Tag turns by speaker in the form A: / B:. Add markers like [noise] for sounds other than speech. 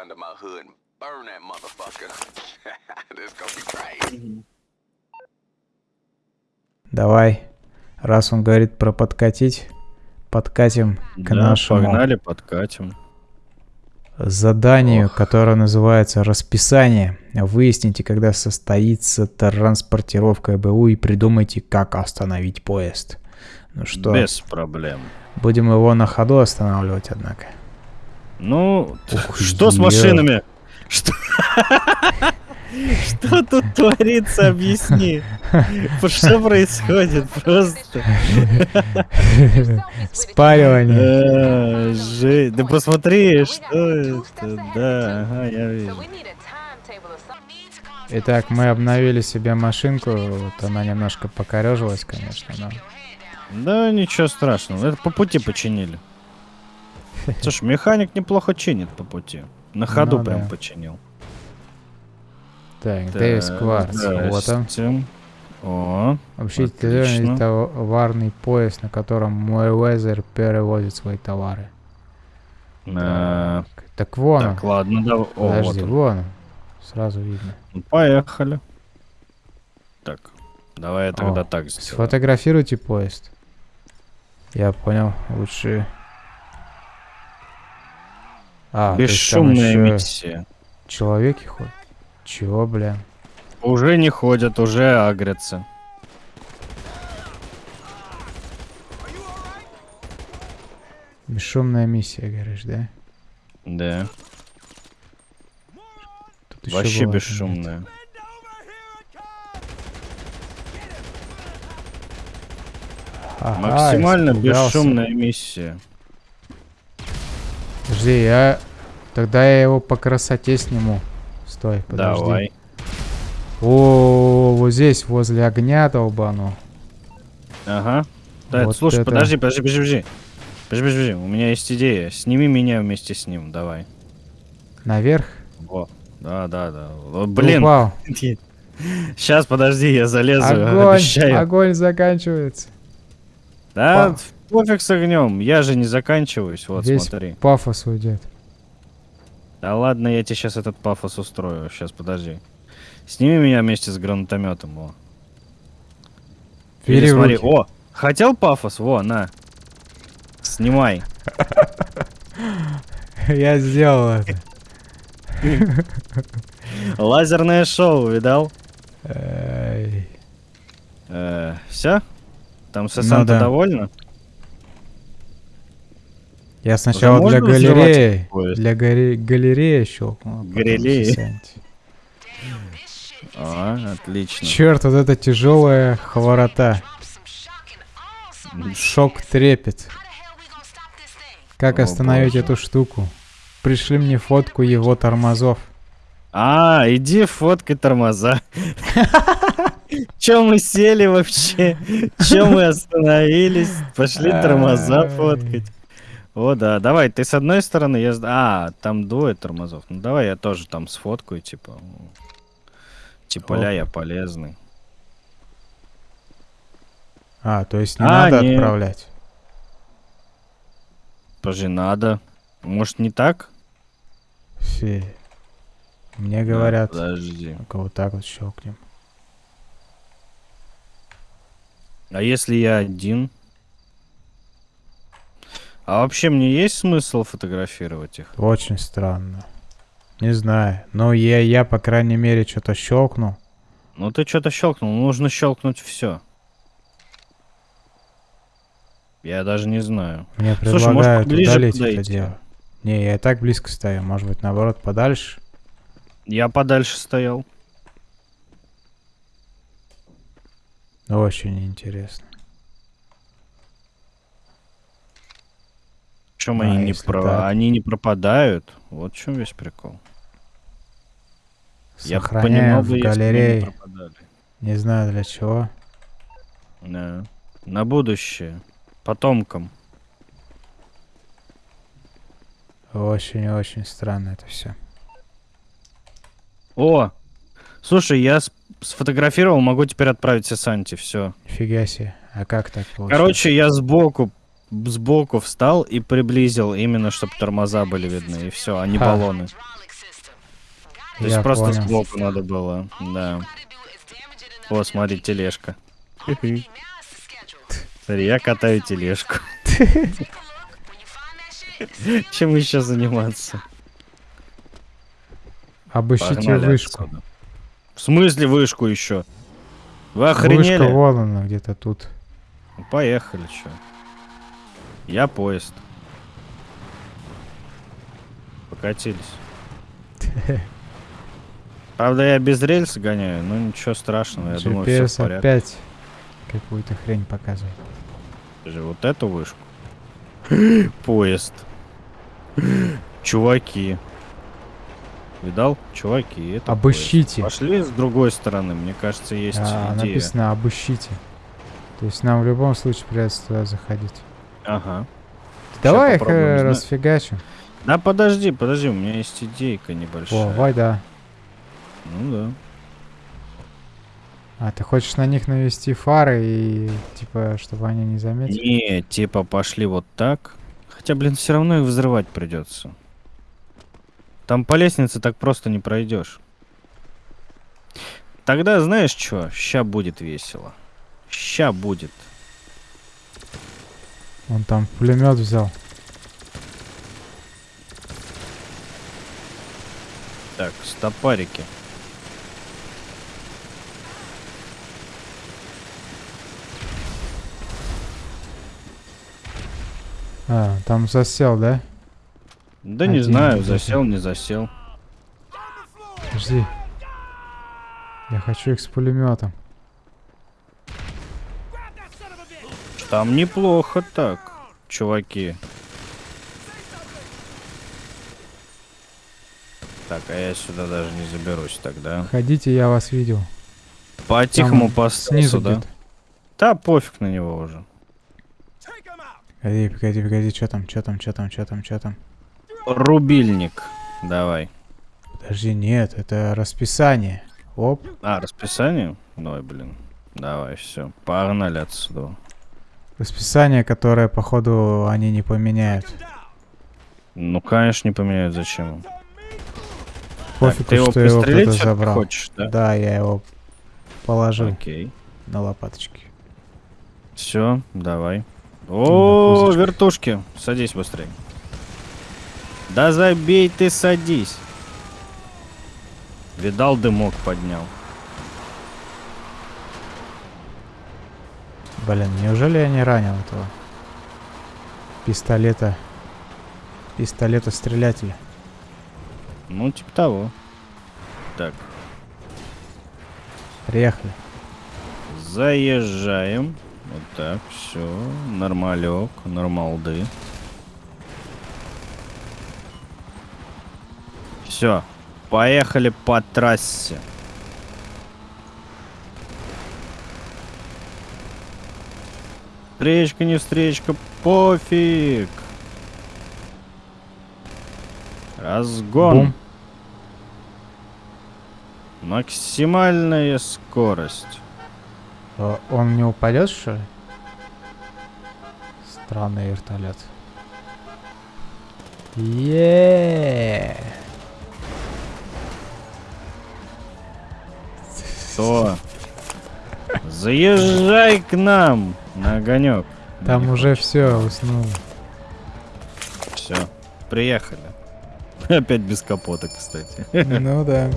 A: under my hood and burn that motherfucker. [laughs] this gonna be crazy.
B: Давай, раз он говорит про подкатить, подкатим к
C: Да,
B: нашему
C: погнали, подкатим.
B: заданию,
C: Ох.
B: которое называется расписание. Выясните, когда состоится транспортировка ЭБУ и придумайте, как остановить поезд. Ну что,
C: Без проблем.
B: будем его на ходу останавливать, однако.
C: Ну,
B: Ух, [laughs]
C: что с машинами? Что? Что тут творится, объясни. Что происходит просто?
B: Спаривание.
C: Э, жесть. Да посмотри, что это. Да, ага, я вижу.
B: Итак, мы обновили себе машинку. Вот она немножко покорежилась, конечно, но...
C: Да, ничего страшного. Это по пути починили. [laughs] Слушай, механик неплохо чинит по пути. На ходу
B: Ну
C: прям
B: да.
C: починил.
B: Так, Дэвис
C: Так,
B: Кварц. Вот он.
C: О,
B: Вообще, товарный поезд, на котором мой Уэзер перевозит свои товары.
C: э,
B: Так вон он.
C: так, ладно, да. О, вот
B: Подожди,
C: он.
B: вон он. Сразу видно.
C: Ну, Поехали. Так, давай я тогда
B: О,
C: так сделаю.
B: Сфотографируйте поезд. Я понял. Лучше... А,
C: Бесшумная миссия.
B: Человеки ходят? Чего, бля?
C: Уже не ходят, уже агрятся.
B: Бесшумная миссия, говоришь, да?
C: Да,
B: Тут
C: вообще
B: была
C: бесшумная.
B: какая-то. Ага,
C: Максимально бесшумная миссия.
B: Подожди, я... Тогда я его по красоте сниму. Стой, подожди.
C: Давай.
B: О, вот здесь, возле огня долбану.
C: Ага. Да,
B: Вот
C: слушай,
B: это-
C: подожди, подожди, подожди, подожди. Подожди, подожди, у меня есть идея. Сними меня вместе с ним, давай.
B: Наверх?
C: Во. Да, да, да. О, Блин,
B: упал. [laughs]
C: сейчас, подожди, я залезу, [laughs]
B: Огонь,
C: обещаю.
B: огонь заканчивается.
C: Да,
B: Па-
C: пофиг с огнем, я же не заканчиваюсь, вот
B: Весь
C: смотри.
B: пафос уйдет.
C: Да ладно, я тебе сейчас этот пафос устрою, сейчас, подожди. Сними меня вместе с гранатометом, во. Или
B: Бери
C: смотри,
B: руки.
C: о, хотел пафос? Во, на. Снимай. [laughs]
B: Я сделал это. [laughs]
C: Лазерное шоу, видал?
B: Эй.
C: все? Там
B: Ну
C: Сесанта довольна?
B: Я сначала
C: можно
B: для галереи, для гале- галереи щелкнул. а
C: Галереи?
B: сосаньте.
C: А, отлично.
B: Черт, вот это тяжелая хворота. Шок трепет. Как
C: О,
B: остановить
C: боже.
B: эту штуку? Пришли мне фотку его тормозов.
C: А, иди фоткай тормоза. [laughs] Че мы сели вообще? Че мы остановились? Пошли тормоза фоткать. О, да, давай, ты с одной стороны, я... А, там двое тормозов. Ну, давай я тоже там сфоткаю, типа... Типа, ля, я полезный.
B: А, то есть не
C: А,
B: надо
C: не.
B: отправлять.
C: Подожди, надо. Может, не так?
B: Фи. Мне говорят,
C: Да, подожди.
B: вот так вот щелкнем.
C: А если я один? А вообще мне есть смысл фотографировать их?
B: Очень странно. Не знаю. Но я, я по крайней мере, что-то щелкнул.
C: Ну ты что-то щелкнул, нужно щелкнуть все. Я даже не знаю.
B: Мне
C: Слушай, может,
B: предлагают
C: поближе
B: удалить это
C: подойти?
B: дело. Не, я и так близко стою. Может быть, наоборот, подальше?
C: Я подальше стоял.
B: Очень интересно.
C: Чем
B: А,
C: они не про...
B: так?
C: они не пропадают? Вот в чем весь прикол. Я
B: Сохраняем
C: понимал
B: в
C: если
B: галерее.
C: пропадали.
B: Не знаю для чего.
C: Да. На будущее. Потомкам.
B: Очень-очень странно это все.
C: О! Слушай, я сфотографировал, могу теперь отправить Сесанти, все.
B: Нифига себе. А как так получилось?
C: Короче, я сбоку, сбоку встал и приблизил, именно чтобы тормоза были видны, и все, а не
B: Ха.
C: баллоны. То есть
B: Я
C: просто
B: понял.
C: сбоку надо было, да. О, смотри, тележка. Смотри, я катаю тележку. [laughs] Чем еще заниматься?
B: Обыщите
C: Погнали
B: вышку.
C: отсюда. В смысле вышку еще? Вы
B: Вышка
C: охренели?
B: вон она где-то тут.
C: Ну, Поехали, что? Я поезд. Покатились. [laughs] Правда, я без рельс гоняю, но ничего страшного, я думаю, все в порядке.
B: опять какую-то хрень показывает.
C: Скажи, вот эту вышку. [gasps] Поезд. [gasps] Чуваки. Видал? Чуваки, это поезд.
B: Обыщите.
C: Пошли с другой стороны, мне кажется, есть
B: А,
C: идея.
B: написано обыщите. То есть нам в любом случае придется туда заходить.
C: Ага.
B: Давай их э,
C: не знаю.
B: расфигачим.
C: Да подожди, подожди, у меня есть идейка небольшая.
B: О, вай, да.
C: Ну да.
B: А, ты хочешь на них навести фары и, типа, чтобы они не заметили?
C: Не, типа пошли вот так. Хотя, блин, все равно их взрывать придется. Там по лестнице так просто не пройдешь. Тогда знаешь что? Ща будет весело. Ща будет.
B: Он там пулемет взял.
C: Так, стопарики.
B: А, там засел, да?
C: Да не
B: Один
C: знаю,
B: где-то.
C: засел, не засел.
B: Подожди. Я хочу их с пулеметом.
C: Там неплохо так, чуваки. Так, а я сюда даже не заберусь тогда.
B: Ходите, я вас видел.
C: По-тихому поставил
B: Снизу где-то.
C: Да, пофиг на него уже.
B: Погоди, погоди, погоди, что там, что там, что там, что там, что там?
C: Рубильник. Давай.
B: Подожди, нет, это расписание. Оп,
C: А, расписание? Ой, блин. Давай, все. Погнали отсюда.
B: Расписание, которое, походу, они не поменяют.
C: Ну, конечно, не поменяют зачем. Так,
B: Пофигу,
C: ты его
B: что его кто-то забрал.
C: хочешь, да?
B: Да, я его положил
C: Окей.
B: на лопаточки.
C: Все, давай. О,
B: козочка.
C: вертушки. Садись быстрее. Да забей ты, садись. Видал, дымок поднял.
B: Блин, неужели я не ранил этого пистолета? Пистолета стрелятеля.
C: Ну, типа того. Так,
B: Приехали.
C: заезжаем. Вот так, все. Нормалек, нормалды. Все, поехали по трассе. Встречка, не встречка, пофиг. Разгон.
B: Бум.
C: Максимальная скорость.
B: Э, Он не упадет, что ли? Странный вертолет. Еее.
C: Что? Заезжай к нам на огонек.
B: Там уже все уснул.
C: Все, приехали. [laughs] Опять без капота, кстати.
B: Ну да.